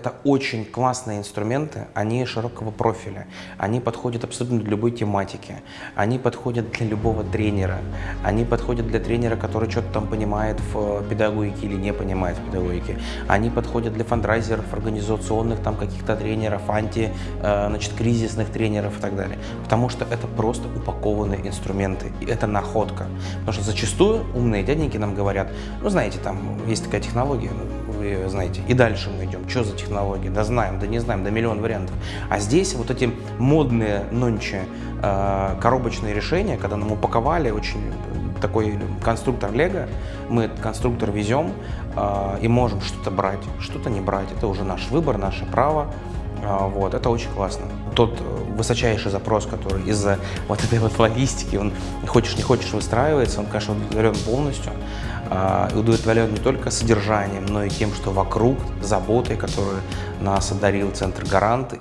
это очень классные инструменты, они широкого профиля, они подходят абсолютно для любой тематики, они подходят для любого тренера, они подходят для тренера, который что-то там понимает в педагогике или не понимает в педагогике, они подходят для фандрайзеров, организационных там каких-то тренеров, анти, э, значит, кризисных тренеров и так далее, потому что это просто упакованные инструменты, и это находка, потому что зачастую умные дяденьки нам говорят, ну знаете, там есть такая технология, ну, вы ее знаете, и дальше мы идем, что за технология, да знаем, да не знаем, да миллион вариантов. А здесь вот эти модные нонче э, коробочные решения, когда нам упаковали очень такой конструктор Лего, мы этот конструктор везем э, и можем что-то брать, что-то не брать, это уже наш выбор, наше право, вот, это очень классно. Тот высочайший запрос, который из-за вот этой вот логистики, он хочешь не хочешь выстраивается, он, конечно, удовлетворен полностью. И удовлетворен не только содержанием, но и тем, что вокруг, заботой, которую нас одарил Центр Гарант.